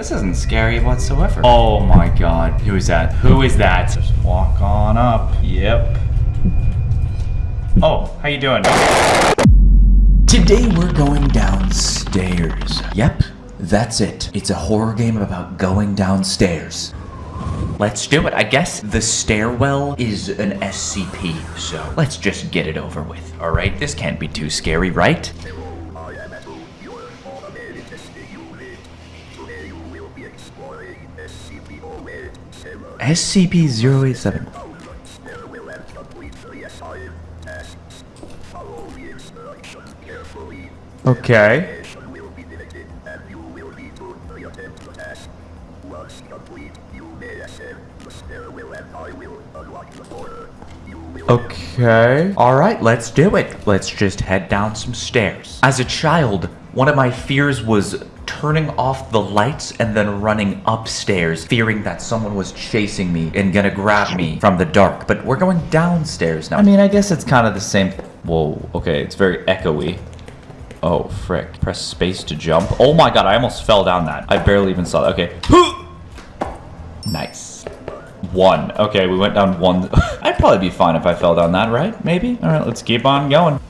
This isn't scary whatsoever. Oh my god. Who is that? Who is that? Just walk on up. Yep. Oh, how you doing? Today we're going downstairs. Yep, that's it. It's a horror game about going downstairs. Let's do it. I guess the stairwell is an SCP, so let's just get it over with. All right, this can't be too scary, right? SCP-087. Okay. Okay. All right, let's do it. Let's just head down some stairs. As a child, one of my fears was turning off the lights and then running upstairs, fearing that someone was chasing me and gonna grab me from the dark. But we're going downstairs now. I mean, I guess it's kind of the same. Whoa, okay, it's very echoey. Oh, frick. Press space to jump. Oh my god, I almost fell down that. I barely even saw that. Okay. nice. One. Okay, we went down one. I'd probably be fine if I fell down that, right? Maybe? Alright, let's keep on going.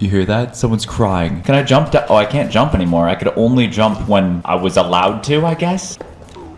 You hear that? Someone's crying. Can I jump down? Oh, I can't jump anymore. I could only jump when I was allowed to, I guess.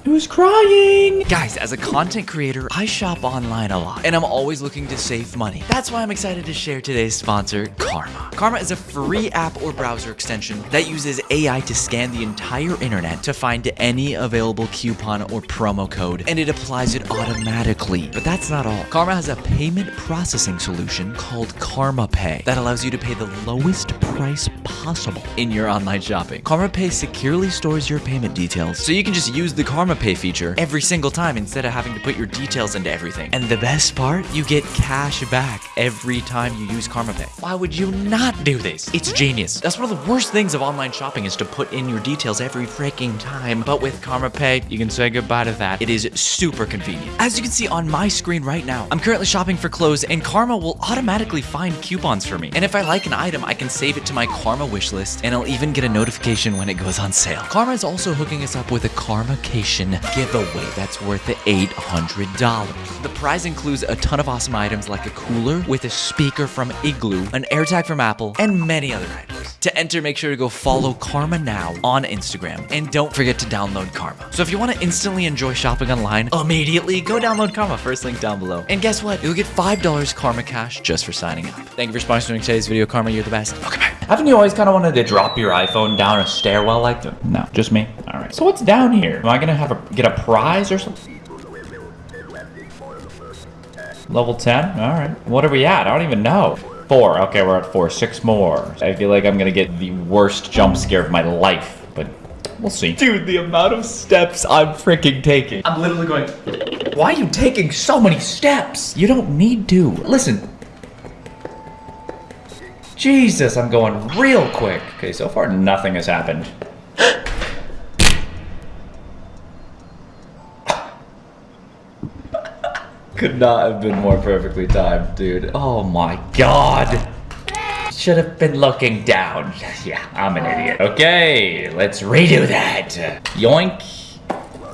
Who's crying? Guys, as a content creator, I shop online a lot, and I'm always looking to save money. That's why I'm excited to share today's sponsor, Karma. Karma is a free app or browser extension that uses AI to scan the entire internet to find any available coupon or promo code, and it applies it automatically. But that's not all. Karma has a payment processing solution called Karma Pay that allows you to pay the lowest price possible in your online shopping. Karma Pay securely stores your payment details, so you can just use the Karma Pay feature every single time instead of having to put your details into everything. And the best part, you get cash back every time you use Karma Pay. Why would you not do this? It's genius. That's one of the worst things of online shopping is to put in your details every freaking time. But with Karma Pay, you can say goodbye to that. It is super convenient. As you can see on my screen right now, I'm currently shopping for clothes and Karma will automatically find coupons for me. And if I like an item, I can save it to my Karma wish list and I'll even get a notification when it goes on sale. Karma is also hooking us up with a Karmacation giveaway that's worth $800. The prize includes a ton of awesome items like a cooler with a speaker from Igloo, an AirTag from Apple, and many other items. To enter, make sure to go follow Karma now on Instagram, and don't forget to download Karma. So if you want to instantly enjoy shopping online, immediately go download Karma, first link down below. And guess what? You'll get $5 Karma Cash just for signing up. Thank you for sponsoring today's video, Karma. You're the best. Okay, bye. Haven't you always kind of wanted to drop your iPhone down a stairwell like that? No, just me. All right. So what's down here? Am I gonna have a get a prize or something? Level 10? All right. What are we at? I don't even know. Four. Okay, we're at four. Six more. I feel like I'm gonna get the worst jump scare of my life, but we'll see. Dude, the amount of steps I'm freaking taking. I'm literally going, why are you taking so many steps? You don't need to. Listen, Jesus, I'm going real quick. Okay, so far nothing has happened. Could not have been more perfectly timed, dude. Oh my god. Should have been looking down. Yeah, I'm an idiot. Okay, let's redo that. Yoink.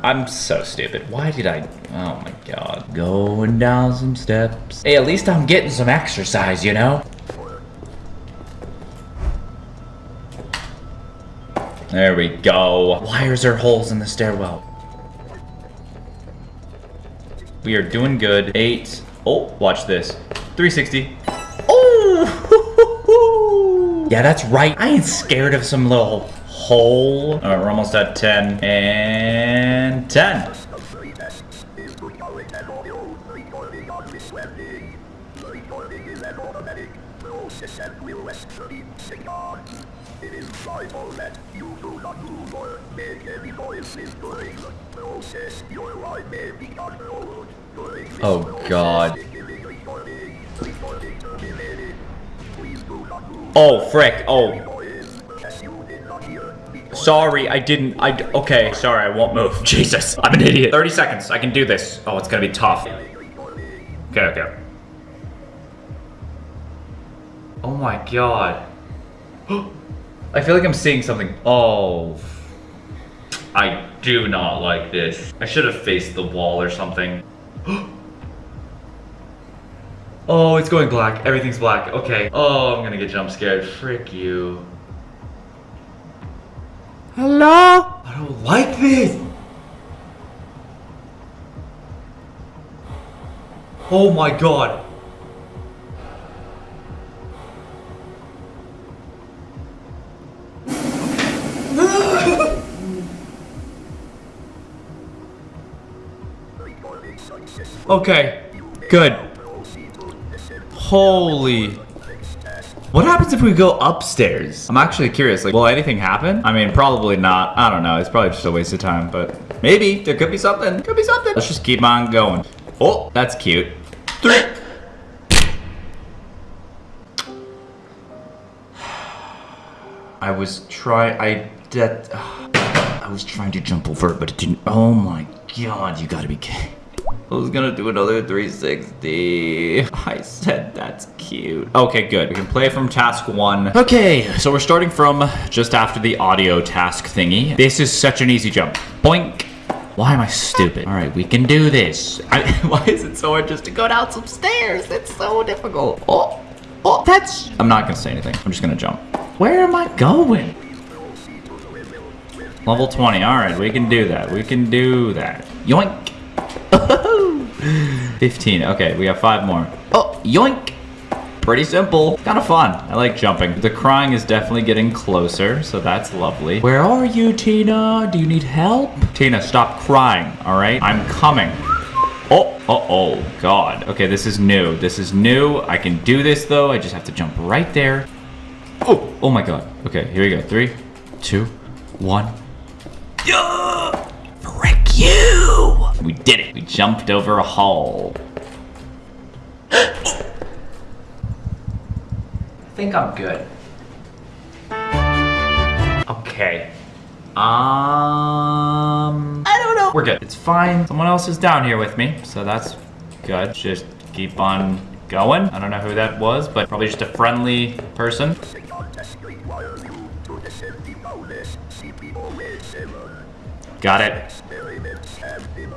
I'm so stupid. Why did I? Oh my god. Going down some steps. Hey, at least I'm getting some exercise, you know? There we go. Why is there holes in the stairwell? We are doing good. Eight. Oh, watch this. 360. Oh! yeah, that's right. I ain't scared of some little hole. All right, we're almost at 10. And 10. It is vital that you do not move or make any during the process. Your may be controlled during Oh god. Oh frick, oh. Sorry, I didn't, I, okay, sorry, I won't move. Jesus, I'm an idiot. 30 seconds, I can do this. Oh, it's gonna be tough. Okay, okay. Oh my god. I feel like I'm seeing something. Oh. I do not like this. I should have faced the wall or something. oh, it's going black. Everything's black. Okay. Oh, I'm gonna get jump scared. Frick you. Hello? I don't like this. Oh my god. Okay, good. Holy. What happens if we go upstairs? I'm actually curious, like, will anything happen? I mean, probably not. I don't know. It's probably just a waste of time, but maybe. There could be something. Could be something. Let's just keep on going. Oh, that's cute. Three. I was try. I that. I was trying to jump over it, but it didn't. Oh my god! You gotta be kidding. Was gonna do another 360. I said that's cute. Okay, good. We can play from task one. Okay, so we're starting from just after the audio task thingy. This is such an easy jump. Boink. Why am I stupid? All right, we can do this. I, why is it so hard just to go down some stairs? It's so difficult. Oh, oh, that's... I'm not gonna say anything. I'm just gonna jump. Where am I going? Level 20. All right, we can do that. We can do that. Yoink. 15. Okay, we have five more. Oh, yoink. Pretty simple. Kind of fun. I like jumping. The crying is definitely getting closer, so that's lovely. Where are you, Tina? Do you need help? Tina, stop crying, all right? I'm coming. Oh, oh, oh, God. Okay, this is new. This is new. I can do this, though. I just have to jump right there. Oh, oh my God. Okay, here we go. Three, two, one. Yeah! Frick you! We did it. We jumped over a hall. I think I'm good. Okay. Um, I don't know. We're good. It's fine. Someone else is down here with me, so that's good. Just keep on going. I don't know who that was, but probably just a friendly person. Got it.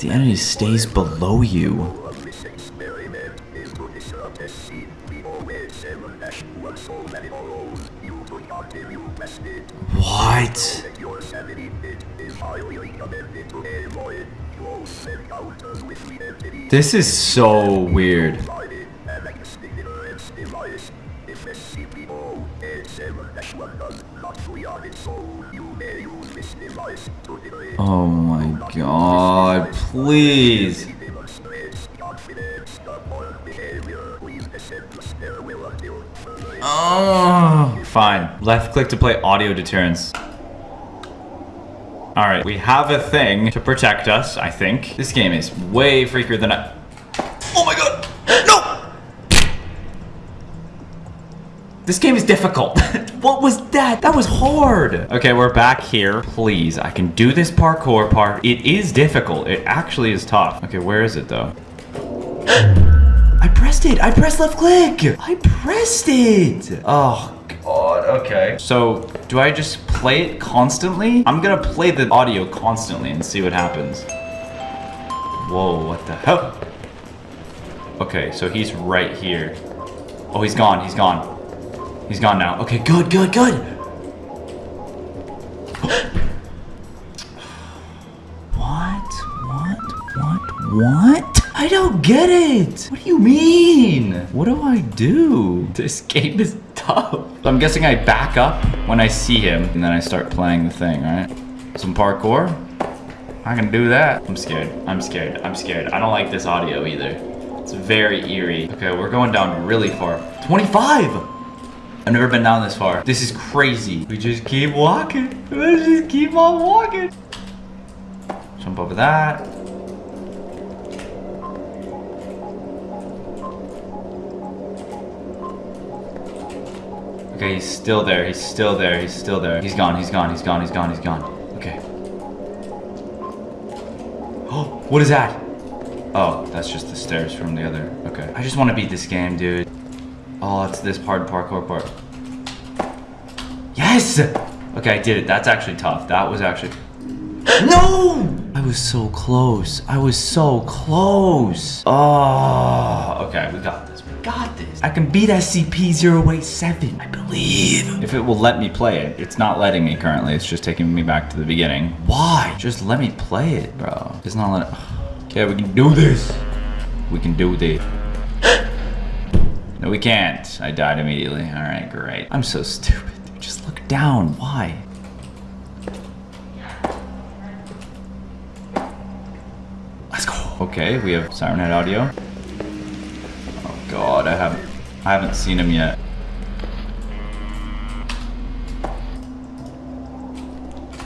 The enemy stays below you. What? This is so weird. Oh my god, please. Oh, fine. Left click to play audio deterrence. Alright, we have a thing to protect us, I think. This game is way freakier than I... Oh my god! This game is difficult. what was that? That was hard. Okay, we're back here. Please, I can do this parkour part. It is difficult. It actually is tough. Okay, where is it though? I pressed it. I pressed left click. I pressed it. Oh, God. Okay. So, do I just play it constantly? I'm gonna play the audio constantly and see what happens. Whoa, what the hell? Okay, so he's right here. Oh, he's gone. He's gone. He's gone now. Okay, good, good, good. what? What? What? What? I don't get it. What do you mean? What do I do? This game is tough. I'm guessing I back up when I see him and then I start playing the thing, right? Some parkour. I can do that. I'm scared. I'm scared. I'm scared. I don't like this audio either. It's very eerie. Okay, we're going down really far. 25! I've never been down this far. This is crazy. We just keep walking. Let's just keep on walking. Jump over that. Okay, he's still there. He's still there. He's still there. He's gone. He's gone. He's gone. He's gone. He's gone. Okay. Oh, what is that? Oh, that's just the stairs from the other. Okay. I just want to beat this game, dude. This hard parkour part. Yes! Okay, I did it. That's actually tough. That was actually... No! I was so close. I was so close. Oh, okay. We got this. We got this. I can beat SCP-087. I believe. If it will let me play it. It's not letting me currently. It's just taking me back to the beginning. Why? Just let me play it, bro. It's not letting... Okay, we can do this. We can do this. No, we can't. I died immediately. All right, great. I'm so stupid. Dude. Just look down. Why? Let's go. Okay, we have Siren Head audio. Oh god, I haven't I haven't seen him yet.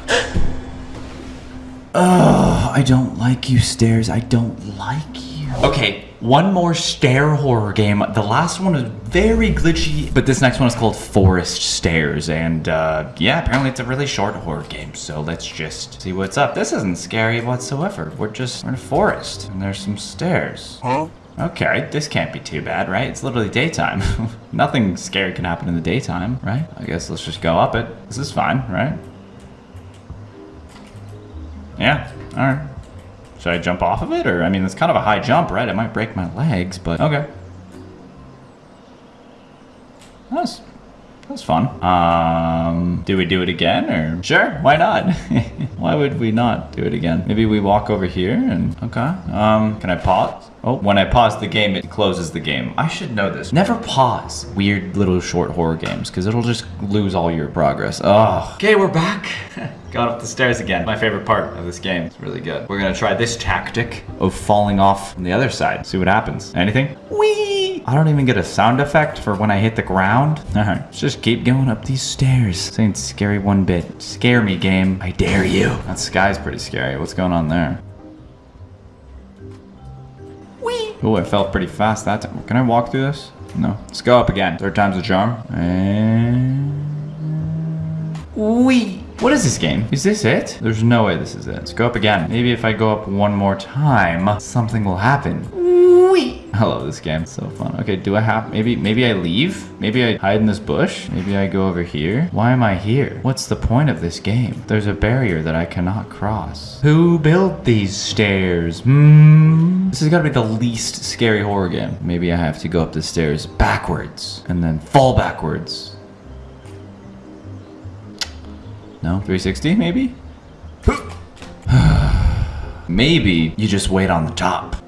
Ugh, I don't like you, stairs. I don't like. Okay, one more stair horror game. The last one is very glitchy, but this next one is called Forest Stairs. And uh, yeah, apparently it's a really short horror game. So let's just see what's up. This isn't scary whatsoever. We're just we're in a forest and there's some stairs. Huh? Okay, this can't be too bad, right? It's literally daytime. Nothing scary can happen in the daytime, right? I guess let's just go up it. This is fine, right? Yeah, alright. Should I jump off of it? Or, I mean, it's kind of a high jump, right? It might break my legs, but okay. That's, was fun. Um, do we do it again or? Sure, why not? why would we not do it again? Maybe we walk over here and, okay. Um, can I pause? Oh, when I pause the game, it closes the game. I should know this. Never pause weird little short horror games because it'll just lose all your progress. Oh. Okay, we're back. Got up the stairs again. My favorite part of this game. It's really good. We're gonna try this tactic of falling off on the other side. See what happens. Anything? Whee! I don't even get a sound effect for when I hit the ground. All right, let's just keep going up these stairs. This ain't scary one bit. Scare me, game. I dare you. That sky's pretty scary. What's going on there? Whee! Oh, I felt pretty fast that time. Can I walk through this? No. Let's go up again. Third time's a charm. And... Wee! What is this game? Is this it? There's no way this is it. Let's go up again. Maybe if I go up one more time, something will happen. I love this game. It's so fun. Okay, do I have... Maybe maybe I leave? Maybe I hide in this bush? Maybe I go over here? Why am I here? What's the point of this game? There's a barrier that I cannot cross. Who built these stairs? Hmm? This has got to be the least scary horror game. Maybe I have to go up the stairs backwards and then fall backwards. No? 360 maybe? maybe you just wait on the top.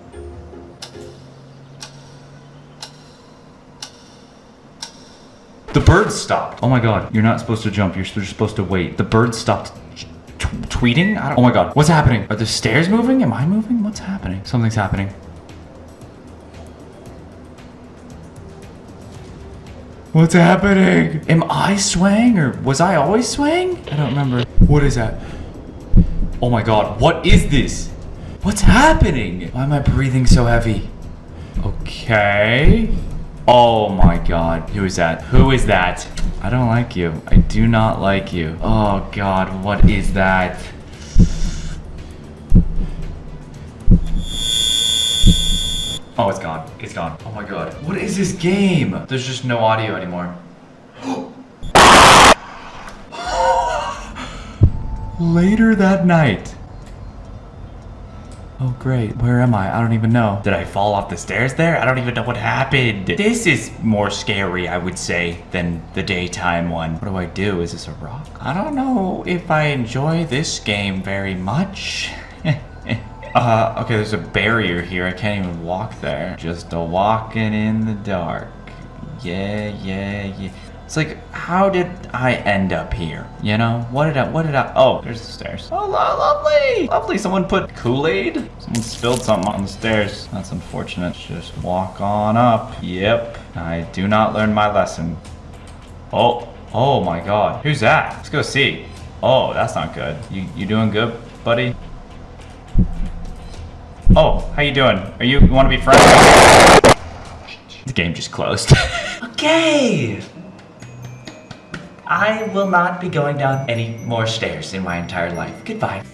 The bird stopped. Oh my god, you're not supposed to jump. You're supposed to wait. The bird stopped tweeting? oh my god, what's happening? Are the stairs moving? Am I moving? What's happening? Something's happening. What's happening? Am I swaying or was I always swaying? I don't remember. What is that? Oh my god, what is this? What's happening? Why am I breathing so heavy? Okay. Oh my god, who is that? Who is that? I don't like you. I do not like you. Oh god, what is that? Oh, it's gone. It's gone. Oh my god. What is this game? There's just no audio anymore. Later that night. Oh great, where am I? I don't even know. Did I fall off the stairs there? I don't even know what happened. This is more scary, I would say, than the daytime one. What do I do? Is this a rock? I don't know if I enjoy this game very much. Uh, okay, there's a barrier here. I can't even walk there. Just a walking in the dark. Yeah, yeah, yeah. It's like, how did I end up here? You know? What did I, what did I, oh, there's the stairs. Oh, lovely! Lovely, someone put Kool-Aid? Someone spilled something on the stairs. That's unfortunate. Just walk on up. Yep. I do not learn my lesson. Oh, oh my god. Who's that? Let's go see. Oh, that's not good. You, you doing good, buddy? Oh, how you doing? Are you, you want to be friends? The game just closed. okay. I will not be going down any more stairs in my entire life. Goodbye.